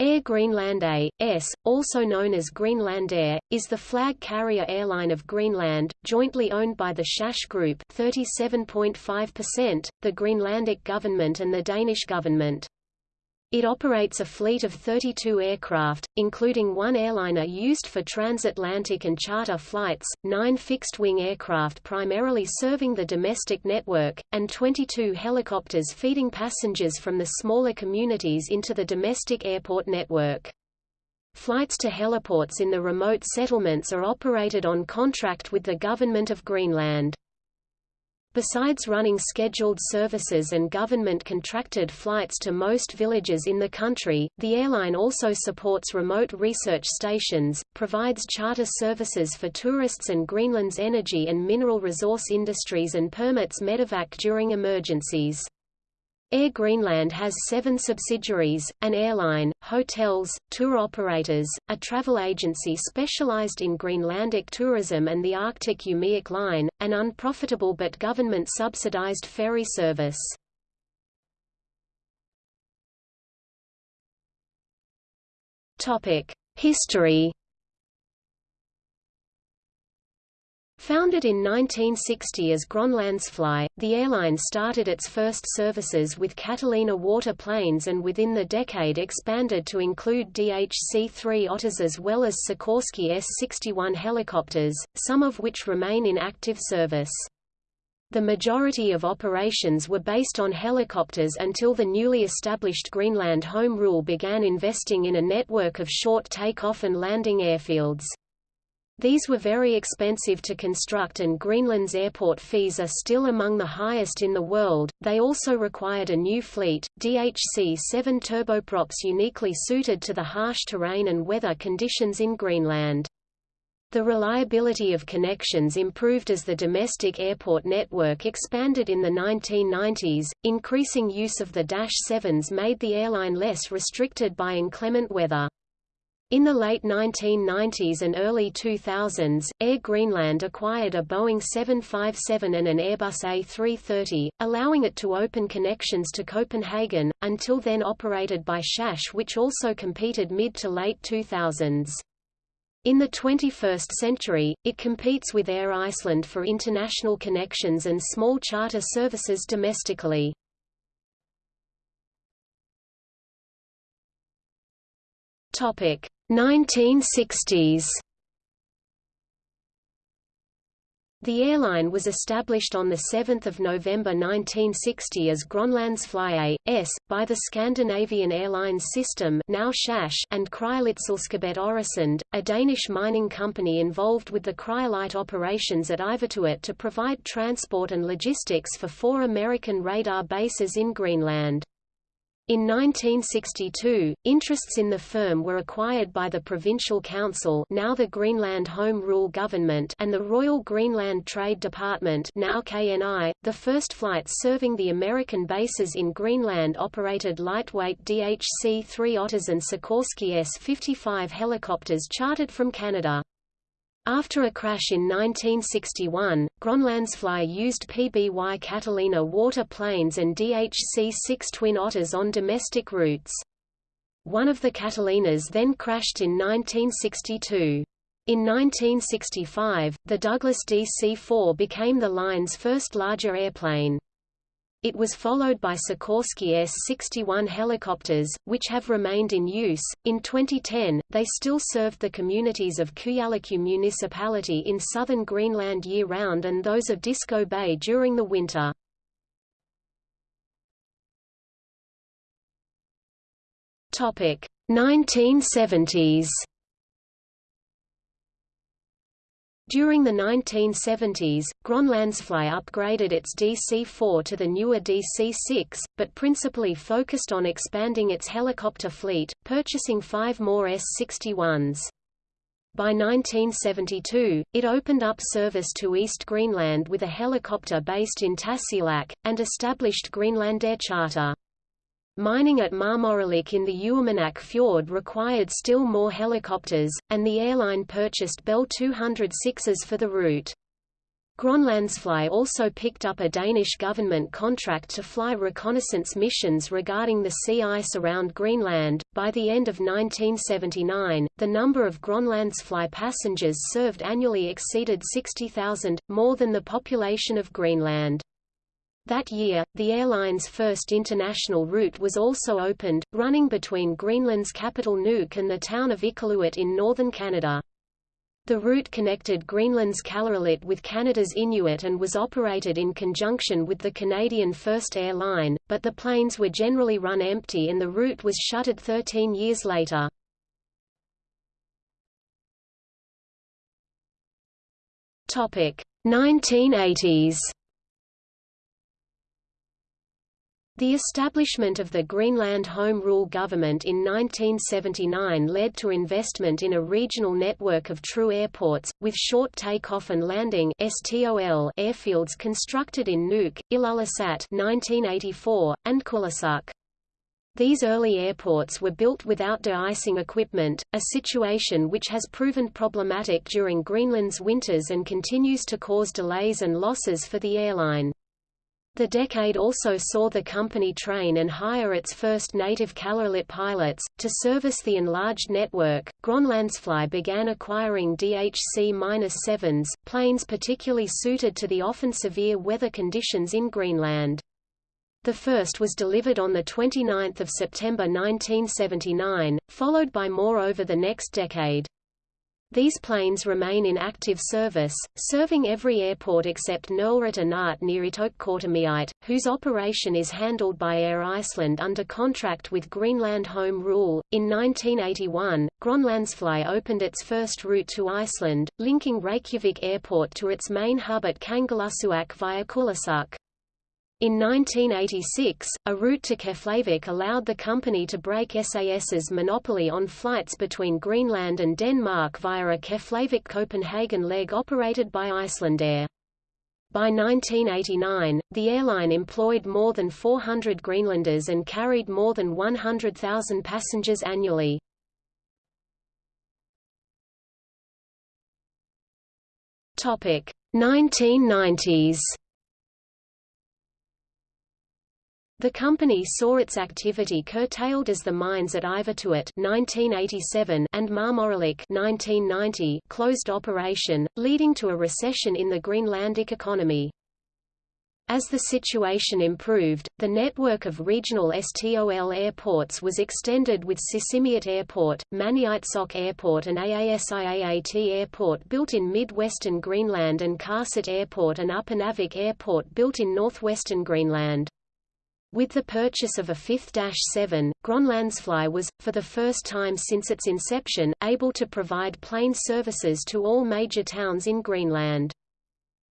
Air Greenland A.S., also known as Greenland Air, is the flag carrier airline of Greenland, jointly owned by the SAS Group 37.5%, the Greenlandic government and the Danish government. It operates a fleet of 32 aircraft, including one airliner used for transatlantic and charter flights, nine fixed-wing aircraft primarily serving the domestic network, and 22 helicopters feeding passengers from the smaller communities into the domestic airport network. Flights to heliports in the remote settlements are operated on contract with the Government of Greenland. Besides running scheduled services and government-contracted flights to most villages in the country, the airline also supports remote research stations, provides charter services for tourists and Greenland's energy and mineral resource industries and permits medevac during emergencies. Air Greenland has seven subsidiaries, an airline, hotels, tour operators, a travel agency specialized in Greenlandic tourism and the Arctic Umiaq Line, an unprofitable but government-subsidized ferry service. History Founded in 1960 as Grønlandsfly, the airline started its first services with Catalina water planes and within the decade expanded to include DHC-3 Otters as well as Sikorsky S-61 helicopters, some of which remain in active service. The majority of operations were based on helicopters until the newly established Greenland Home Rule began investing in a network of short takeoff and landing airfields. These were very expensive to construct and Greenland's airport fees are still among the highest in the world. They also required a new fleet, DHC-7 turboprops uniquely suited to the harsh terrain and weather conditions in Greenland. The reliability of connections improved as the domestic airport network expanded in the 1990s. Increasing use of the Dash 7s made the airline less restricted by inclement weather. In the late 1990s and early 2000s, Air Greenland acquired a Boeing 757 and an Airbus A330, allowing it to open connections to Copenhagen, until then operated by SAS which also competed mid to late 2000s. In the 21st century, it competes with Air Iceland for international connections and small charter services domestically. Topic: 1960s The airline was established on 7 November 1960 as Grønlandsfly A.S., by the Scandinavian Airlines System now SAS and Kryolitselskabet Øresund, a Danish mining company involved with the cryolite operations at Ivittuut to provide transport and logistics for four American radar bases in Greenland. In 1962, interests in the firm were acquired by the Provincial Council now the Greenland Home Rule Government and the Royal Greenland Trade Department now KNI. .The first flights serving the American bases in Greenland operated lightweight DHC-3 Otters and Sikorsky S-55 helicopters chartered from Canada. After a crash in 1961, Grønlandsfly used PBY Catalina water planes and DHC-6 Twin Otters on domestic routes. One of the Catalinas then crashed in 1962. In 1965, the Douglas DC-4 became the line's first larger airplane. It was followed by Sikorsky S-61 helicopters, which have remained in use. In 2010, they still served the communities of Kujalleq municipality in southern Greenland year-round and those of Disko Bay during the winter. Topic: 1970s. During the 1970s, Grønlandsfly upgraded its DC-4 to the newer DC-6, but principally focused on expanding its helicopter fleet, purchasing five more S-61s. By 1972, it opened up service to East Greenland with a helicopter based in Tasiilaq, and established Greenlandair Charter. Mining at Maarmorilik in the Uummannaq fjord required still more helicopters, and the airline purchased Bell 206s for the route. Grønlandsfly also picked up a Danish government contract to fly reconnaissance missions regarding the sea ice around Greenland. By the end of 1979, the number of Grønlandsfly passengers served annually exceeded 60,000, more than the population of Greenland. That year, the airline's first international route was also opened, running between Greenland's capital Nuuk and the town of Iqaluit in northern Canada. The route connected Greenland's Kalaallit with Canada's Inuit and was operated in conjunction with the Canadian First Air Line, but the planes were generally run empty and the route was shuttered 13 years later. Topic 1980s The establishment of the Greenland Home Rule government in 1979 led to investment in a regional network of true airports, with short takeoff and landing airfields constructed in Nuuk, Ilulissat 1984, and Kulusuk. These early airports were built without de-icing equipment, a situation which has proven problematic during Greenland's winters and continues to cause delays and losses for the airline. The decade also saw the company train and hire its first native Kalaallit pilots. To service the enlarged network, Grønlandsfly began acquiring DHC-7s, planes particularly suited to the often severe weather conditions in Greenland. The first was delivered on 29 September 1979, followed by more over the next decade. These planes remain in active service, serving every airport except Nerlerit Inaat near Ittoqqortoormiit, whose operation is handled by Air Iceland under contract with Greenland Home Rule. In 1981, Grønlandsfly opened its first route to Iceland, linking Reykjavik Airport to its main hub at Kangerlussuaq via Kulusuk. In 1986, a route to Keflavik allowed the company to break SAS's monopoly on flights between Greenland and Denmark via a Keflavik-Copenhagen leg operated by Icelandair. By 1989, the airline employed more than 400 Greenlanders and carried more than 100,000 passengers annually. Topic 1990s The company saw its activity curtailed as the mines at Ivittuut 1987 and Maarmorilik 1990 closed operation, leading to a recession in the Greenlandic economy. As the situation improved, the network of regional STOL airports was extended with Sisimiut Airport, Maniitsoq Airport and Aasiaat Airport built in mid-western Greenland and Qaarsut Airport and Upernavik Airport built in northwestern Greenland. With the purchase of a fifth Dash-7, Grønlandsfly was, for the first time since its inception, able to provide plane services to all major towns in Greenland.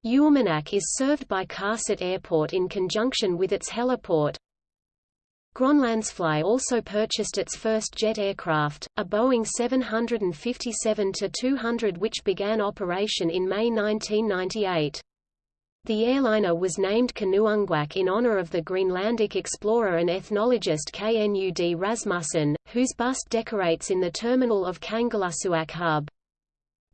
Uummannaq is served by Qaarsut Airport in conjunction with its heliport. Grønlandsfly also purchased its first jet aircraft, a Boeing 757-200 which began operation in May 1998. The airliner was named Kanuungaq in honor of the Greenlandic explorer and ethnologist Knud Rasmussen, whose bust decorates in the terminal of Kangerlussuaq hub.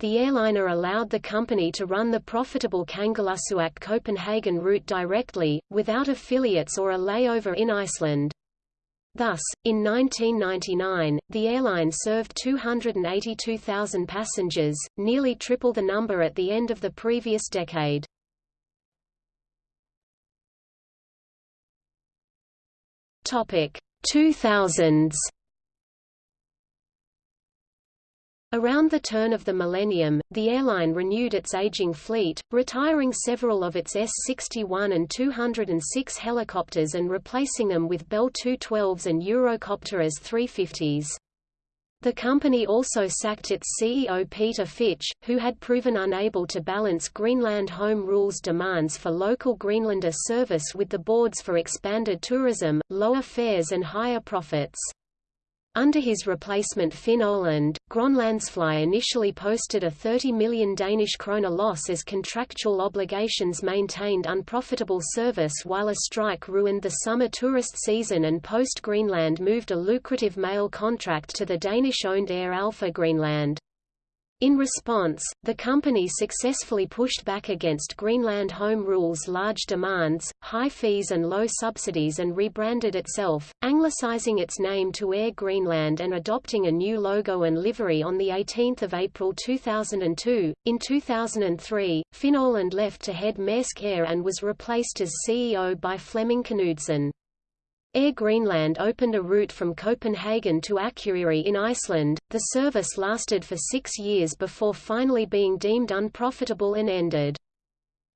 The airliner allowed the company to run the profitable Kangerlussuaq-Copenhagen route directly, without affiliates or a layover in Iceland. Thus, in 1999, the airline served 282,000 passengers, nearly triple the number at the end of the previous decade. Topic 2000s Around the turn of the millennium, the airline renewed its aging fleet, retiring several of its S-61 and 206 helicopters and replacing them with Bell 212s and Eurocopter AS-350s. The company also sacked its CEO Peter Fitch, who had proven unable to balance Greenland Home Rule's demands for local Greenlander service with the boards for expanded tourism, lower fares and higher profits. Under his replacement Finn Oland, Grønlandsfly initially posted a 30 million Danish kroner loss as contractual obligations maintained unprofitable service while a strike ruined the summer tourist season and Post Greenland moved a lucrative mail contract to the Danish-owned Air Alpha Greenland. In response, the company successfully pushed back against Greenland Home Rule's large demands, high fees and low subsidies and rebranded itself, anglicizing its name to Air Greenland and adopting a new logo and livery on 18 April 2002. In 2003, Finn Oland left to head Maersk Air and was replaced as CEO by Flemming Knudsen. Air Greenland opened a route from Copenhagen to Akureyri in Iceland. The service lasted for six years before finally being deemed unprofitable and ended.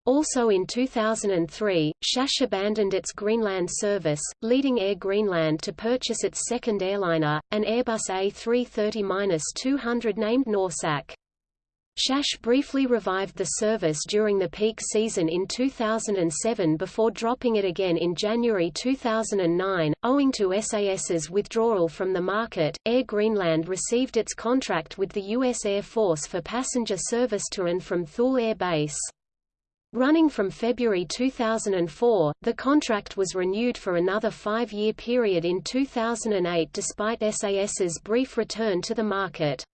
Also in 2003, SAS abandoned its Greenland service, leading Air Greenland to purchase its second airliner, an Airbus A330-200 named Norsaq. SAS briefly revived the service during the peak season in 2007 before dropping it again in January 2009. Owing to SAS's withdrawal from the market, Air Greenland received its contract with the U.S. Air Force for passenger service to and from Thule Air Base. Running from February 2004, the contract was renewed for another five-year period in 2008 despite SAS's brief return to the market.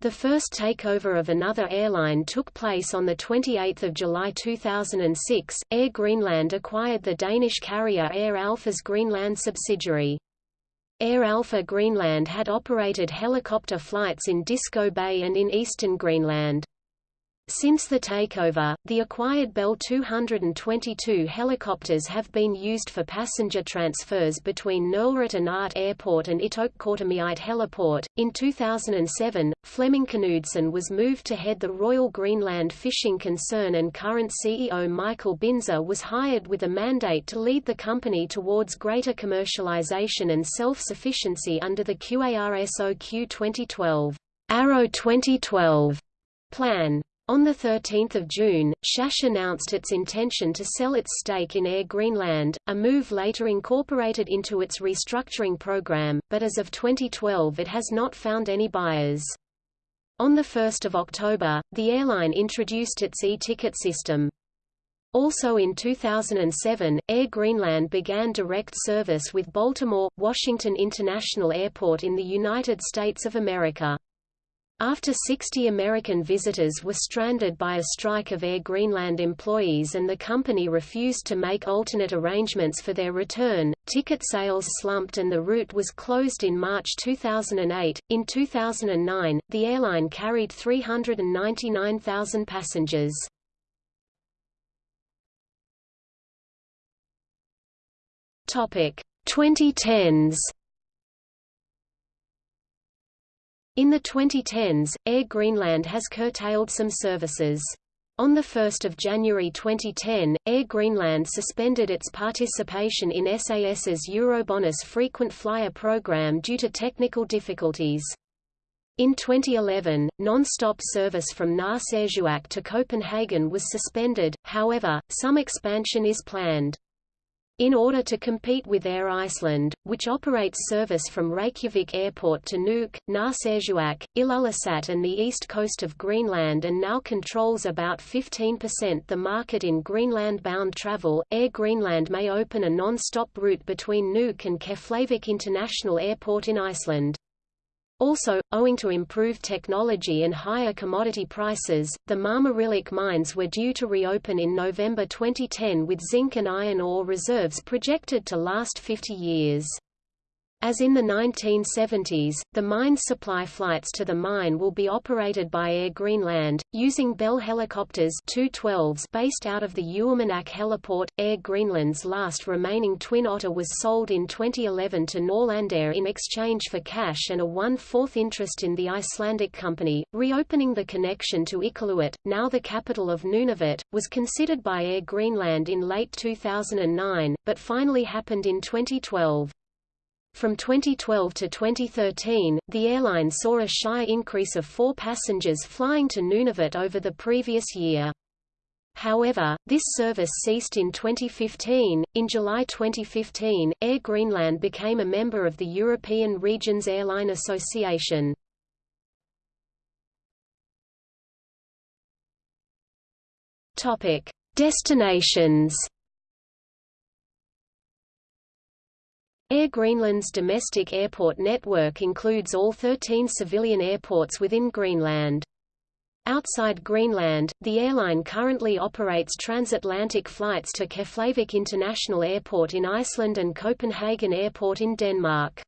The first takeover of another airline took place on 28 July 2006. Air Greenland acquired the Danish carrier Air Alpha's Greenland subsidiary. Air Alpha Greenland had operated helicopter flights in Disko Bay and in eastern Greenland. Since the takeover, the acquired Bell 222 helicopters have been used for passenger transfers between Nerlerit Inaat Airport and Ittoqqortoormiit Heliport. In 2007, Flemming Knudsen was moved to head the Royal Greenland Fishing Concern and current CEO Michael Binzer was hired with a mandate to lead the company towards greater commercialization and self-sufficiency under the QARSOQ 2012 Arrow 2012 plan. On 13 June, SAS announced its intention to sell its stake in Air Greenland, a move later incorporated into its restructuring program, but as of 2012 it has not found any buyers. On 1 October, the airline introduced its e-ticket system. Also in 2007, Air Greenland began direct service with Baltimore, Washington International Airport in the United States of America. After 60 American visitors were stranded by a strike of Air Greenland employees and the company refused to make alternate arrangements for their return, ticket sales slumped and the route was closed in March 2008. In 2009, the airline carried 399,000 passengers. Topic 2010s In the 2010s, Air Greenland has curtailed some services. On 1 January 2010, Air Greenland suspended its participation in SAS's Eurobonus frequent flyer program due to technical difficulties. In 2011, non-stop service from Narsarsuaq to Copenhagen was suspended, however, some expansion is planned. In order to compete with Air Iceland, which operates service from Reykjavik Airport to Nuuk, Narsarsuaq, Ilulissat and the east coast of Greenland and now controls about 15% the market in Greenland-bound travel, Air Greenland may open a non-stop route between Nuuk and Keflavik International Airport in Iceland. Also, owing to improved technology and higher commodity prices, the Maarmorilik mines were due to reopen in November 2010 with zinc and iron ore reserves projected to last 50 years. As in the 1970s, the mine's supply flights to the mine will be operated by Air Greenland, using Bell helicopters 212s based out of the Uummannaq heliport. Air Greenland's last remaining Twin Otter was sold in 2011 to Norlandair in exchange for cash and a one-fourth interest in the Icelandic company. Reopening the connection to Iqaluit, now the capital of Nunavut, was considered by Air Greenland in late 2009, but finally happened in 2012. From 2012 to 2013, the airline saw a shy increase of four passengers flying to Nunavut over the previous year. However, this service ceased in 2015. In July 2015, Air Greenland became a member of the European Regions Airline Association. Topic: Destinations Air Greenland's domestic airport network includes all 13 civilian airports within Greenland. Outside Greenland, the airline currently operates transatlantic flights to Keflavik International Airport in Iceland and Copenhagen Airport in Denmark.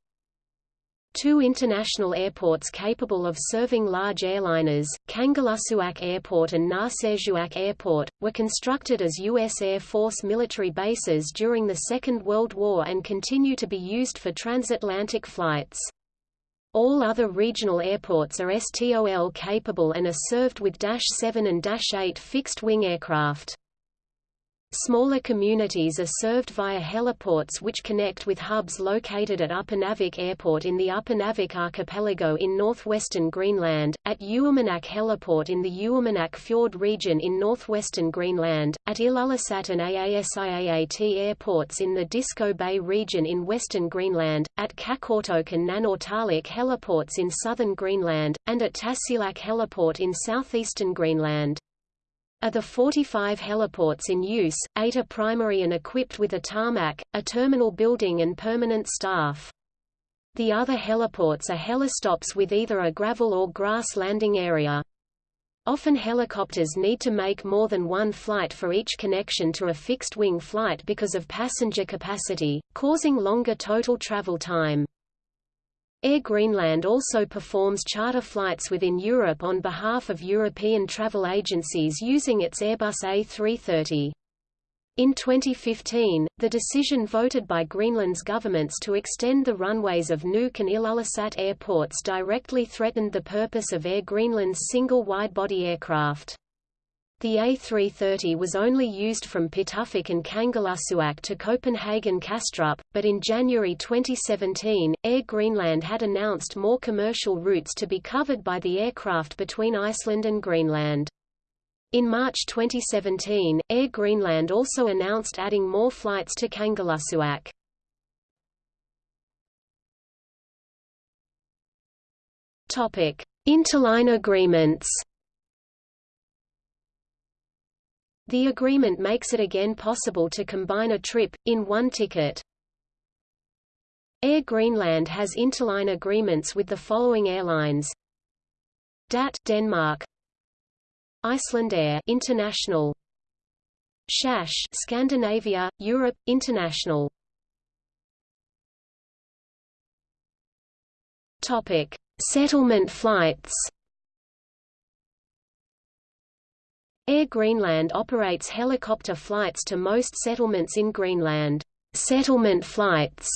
Two international airports capable of serving large airliners, Kangerlussuaq Airport and Narsarsuaq Airport, were constructed as U.S. Air Force military bases during the Second World War and continue to be used for transatlantic flights. All other regional airports are STOL capable and are served with Dash 7 and Dash 8 fixed-wing aircraft. Smaller communities are served via heliports which connect with hubs located at Upernavik Airport in the Upernavik Archipelago in northwestern Greenland, at Uummannaq Heliport in the Uummannaq Fjord region in northwestern Greenland, at Ilulissat and Aasiaat airports in the Disko Bay region in western Greenland, at Qaqortoq and Nanortalik heliports in southern Greenland, and at Tasiilaq Heliport in southeastern Greenland. Of the 45 heliports in use, eight are primary and equipped with a tarmac, a terminal building and permanent staff. The other heliports are helistops with either a gravel or grass landing area. Often helicopters need to make more than one flight for each connection to a fixed-wing flight because of passenger capacity, causing longer total travel time. Air Greenland also performs charter flights within Europe on behalf of European travel agencies using its Airbus A330. In 2015, the decision voted by Greenland's governments to extend the runways of Nuuk and Ilulissat airports directly threatened the purpose of Air Greenland's single wide-body aircraft. The A330 was only used from Pituffik and Kangerlussuaq to Copenhagen Kastrup, but in January 2017, Air Greenland had announced more commercial routes to be covered by the aircraft between Iceland and Greenland. In March 2017, Air Greenland also announced adding more flights to Kangerlussuaq. Interline agreements The agreement makes it again possible to combine a trip, in one ticket. Air Greenland has interline agreements with the following airlines. DAT Denmark Icelandair International SAS Scandinavia, Europe, International Topic. Settlement flights Air Greenland operates helicopter flights to most settlements in Greenland, settlement flights,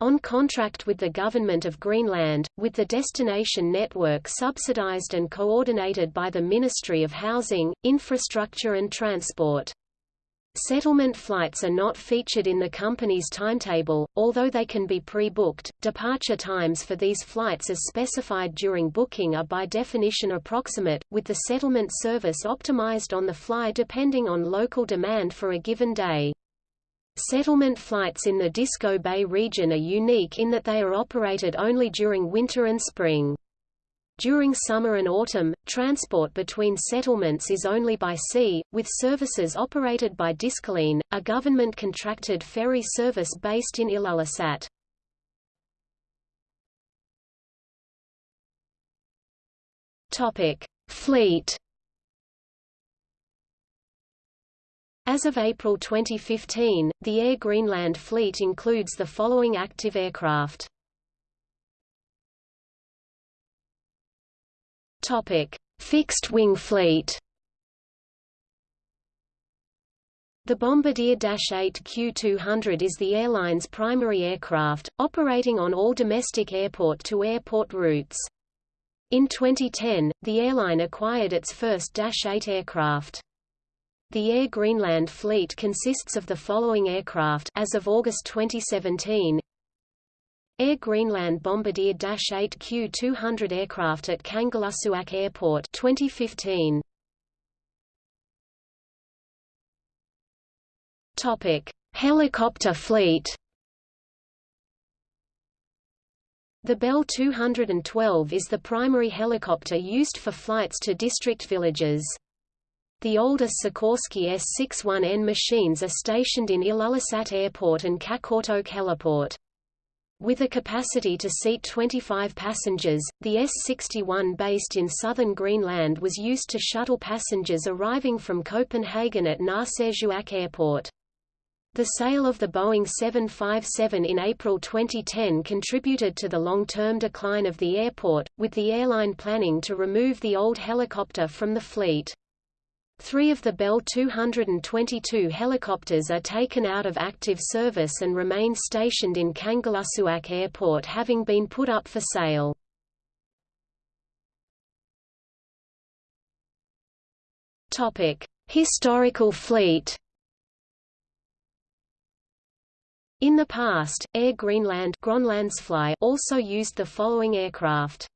on contract with the Government of Greenland, with the destination network subsidized and coordinated by the Ministry of Housing, Infrastructure and Transport. Settlement flights are not featured in the company's timetable, although they can be pre-booked. Departure times for these flights as specified during booking are by definition approximate, with the settlement service optimized on the fly depending on local demand for a given day. Settlement flights in the Disko Bay region are unique in that they are operated only during winter and spring. During summer and autumn, transport between settlements is only by sea, with services operated by Diskoline, a government-contracted ferry service based in Ilulissat. Fleet As of April 2015, the Air Greenland fleet includes the following active aircraft. Fixed-wing fleet. The Bombardier Dash 8 Q200 is the airline's primary aircraft, operating on all domestic airport-to-airport -airport routes. In 2010, the airline acquired its first Dash 8 aircraft. The Air Greenland fleet consists of the following aircraft as of August 2017, Air Greenland Bombardier Dash 8 Q200 aircraft at Kangerlussuaq Airport 2015. Topic: Helicopter fleet. The Bell 212 is the primary helicopter used for flights to district villages. The older Sikorsky S-61N machines are stationed in Ilulissat Airport and Qaqortoq Heliport. With a capacity to seat 25 passengers. The S-61 based in southern Greenland was used to shuttle passengers arriving from Copenhagen at Narsarsuaq Airport. The sale of the Boeing 757 in April 2010 contributed to the long-term decline of the airport, with the airline planning to remove the old helicopter from the fleet. Three of the Bell 222 helicopters are taken out of active service and remain stationed in Kangerlussuaq Airport having been put up for sale. Historical fleet In the past, Air Greenland also used the following aircraft.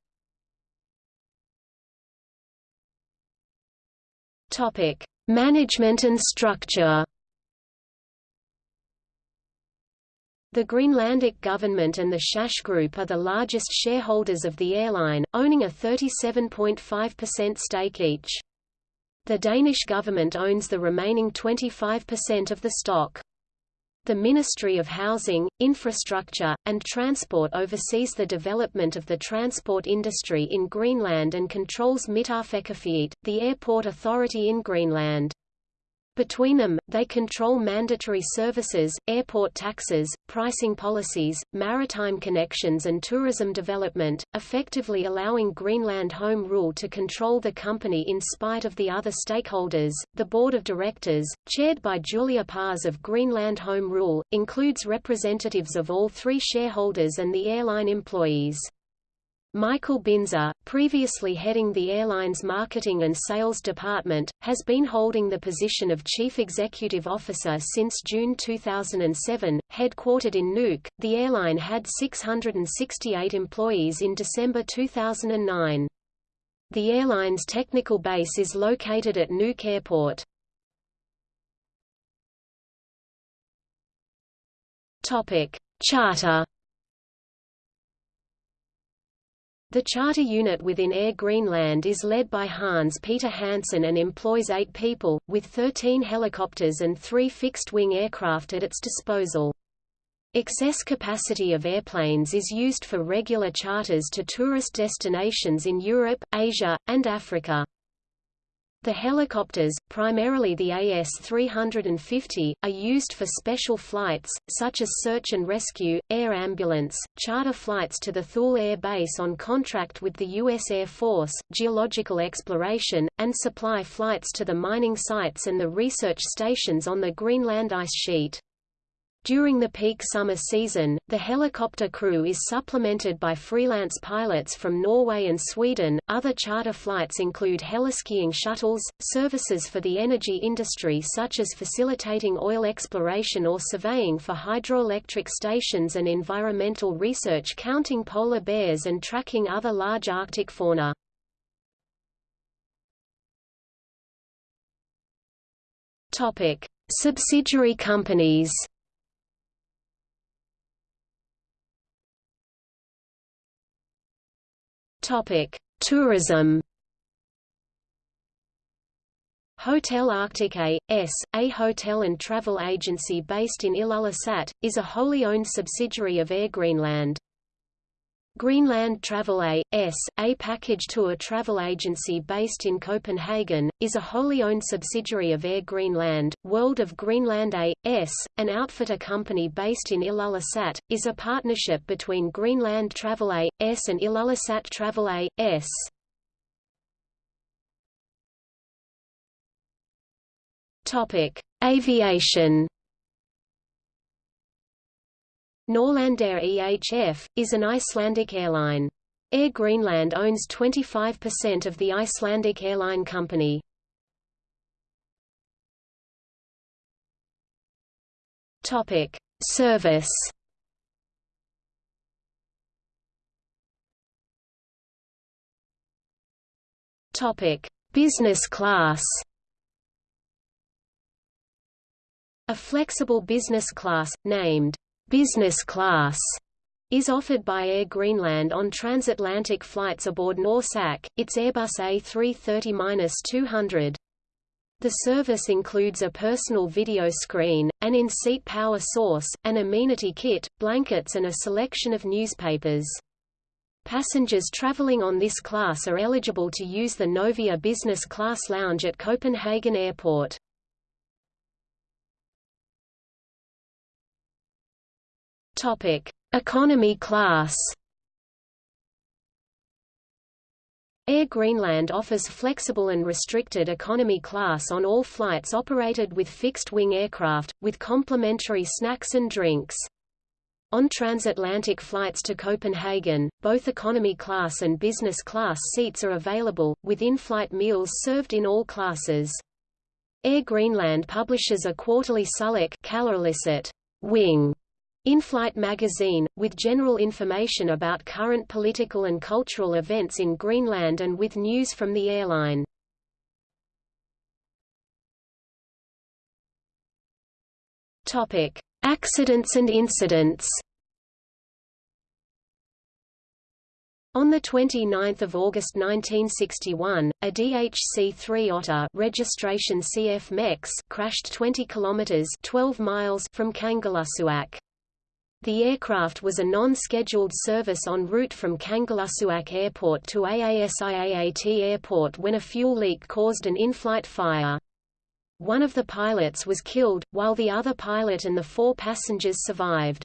Topic: Management and structure. The Greenlandic government and the SAS Group are the largest shareholders of the airline, owning a 37.5% stake each. The Danish government owns the remaining 25% of the stock. The Ministry of Housing, Infrastructure, and Transport oversees the development of the transport industry in Greenland and controls Mittarfeqarfiit, the airport authority in Greenland. Between them, they control mandatory services, airport taxes, pricing policies, maritime connections and tourism development, effectively allowing Greenland Home Rule to control the company in spite of the other stakeholders. The board of directors, chaired by Julia Pars of Greenland Home Rule, includes representatives of all three shareholders and the airline employees. Michael Binzer, previously heading the airline's marketing and sales department, has been holding the position of Chief Executive Officer since June 2007. Headquartered in Nuuk, the airline had 668 employees in December 2009. The airline's technical base is located at Nuuk Airport. Topic: Charter The charter unit within Air Greenland is led by Hans Peter Hansen and employs eight people, with 13 helicopters and three fixed-wing aircraft at its disposal. Excess capacity of airplanes is used for regular charters to tourist destinations in Europe, Asia, and Africa. The helicopters, primarily the AS-350, are used for special flights, such as search and rescue, air ambulance, charter flights to the Thule Air Base on contract with the U.S. Air Force, geological exploration, and supply flights to the mining sites and the research stations on the Greenland ice sheet. During the peak summer season, the helicopter crew is supplemented by freelance pilots from Norway and Sweden. Other charter flights include heliskiing shuttles, services for the energy industry such as facilitating oil exploration or surveying for hydroelectric stations and environmental research counting polar bears and tracking other large Arctic fauna. Topic: Subsidiary companies. Tourism. Hotel Arctic A.S., a hotel and travel agency based in Ilulissat, is a wholly owned subsidiary of Air Greenland. Greenland Travel A.S., a package tour travel agency based in Copenhagen, is a wholly owned subsidiary of Air Greenland. World of Greenland A.S., an outfitter company based in Ilulissat, is a partnership between Greenland Travel A.S. and Ilulissat Travel A.S. Aviation Norlandair EHF, is an Icelandic airline. Air Greenland owns 25% of the Icelandic airline company. Topic: Service. Topic: Business class. A flexible business class, named Business class is offered by Air Greenland on transatlantic flights aboard Norsaq, its Airbus A330-200. The service includes a personal video screen, an in-seat power source, an amenity kit, blankets and a selection of newspapers. Passengers traveling on this class are eligible to use the Novia Business Class Lounge at Copenhagen Airport. Topic: Economy class. Air Greenland offers flexible and restricted economy class on all flights operated with fixed-wing aircraft, with complimentary snacks and drinks. On transatlantic flights to Copenhagen, both economy class and business class seats are available, with in-flight meals served in all classes. Air Greenland publishes a quarterly Suluk wing in-Flight magazine, with general information about current political and cultural events in Greenland and with news from the airline. Accidents and incidents. On 29 August 1961, a DHC-3 Otter registration CF crashed 20 kilometers 12 miles from Kangerlussuaq. The aircraft was a non-scheduled service en route from Kangerlussuaq Airport to AASIAAT Airport when a fuel leak caused an in-flight fire. One of the pilots was killed, while the other pilot and the four passengers survived.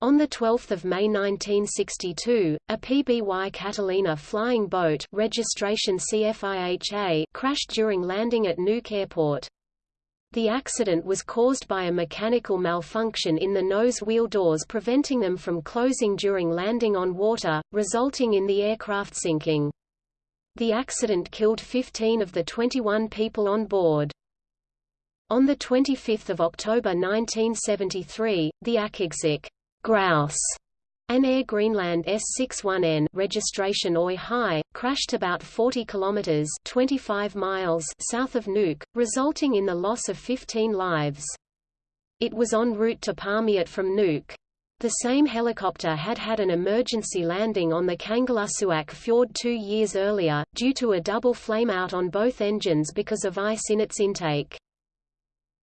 On 12 May 1962, a PBY Catalina flying boat registration CFIHA crashed during landing at Nuuk Airport. The accident was caused by a mechanical malfunction in the nose wheel doors preventing them from closing during landing on water, resulting in the aircraft sinking. The accident killed 15 of the 21 people on board. On 25 October 1973, the Akigsik grouse an Air Greenland S61N registration OI High, crashed about 40 kilometers 25 miles south of Nuuk, resulting in the loss of 15 lives. It was en route to Paamiut from Nuuk. The same helicopter had had an emergency landing on the Kangerlussuaq fjord two years earlier, due to a double flameout on both engines because of ice in its intake.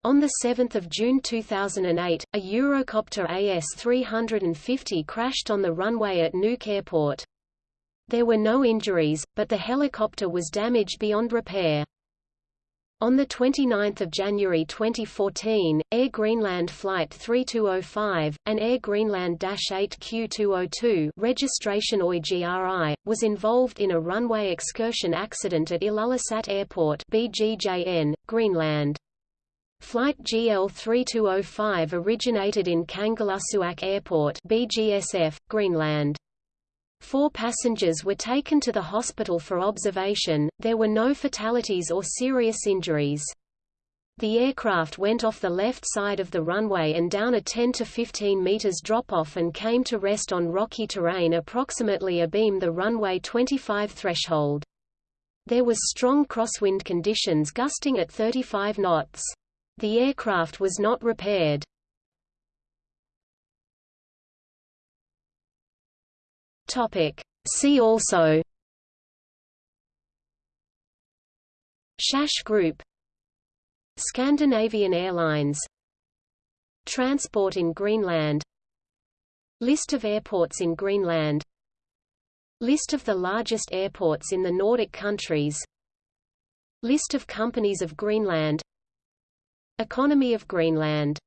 On 7 June 2008, a Eurocopter AS-350 crashed on the runway at Nuuk Airport. There were no injuries, but the helicopter was damaged beyond repair. On 29 January 2014, Air Greenland Flight 3205, an Air Greenland-8Q202 registration OIGRI, was involved in a runway excursion accident at Ilulissat Airport BGJN, Greenland. Flight GL3205 originated in Kangerlussuaq Airport BGSF, Greenland. Four passengers were taken to the hospital for observation, there were no fatalities or serious injuries. The aircraft went off the left side of the runway and down a 10 to 15 meters drop-off and came to rest on rocky terrain approximately abeam the runway 25 threshold. There was strong crosswind conditions gusting at 35 knots. The aircraft was not repaired. Topic. See also. SAS Group. Scandinavian Airlines. Transport in Greenland. List of airports in Greenland. List of the largest airports in the Nordic countries. List of companies of Greenland Economy of Greenland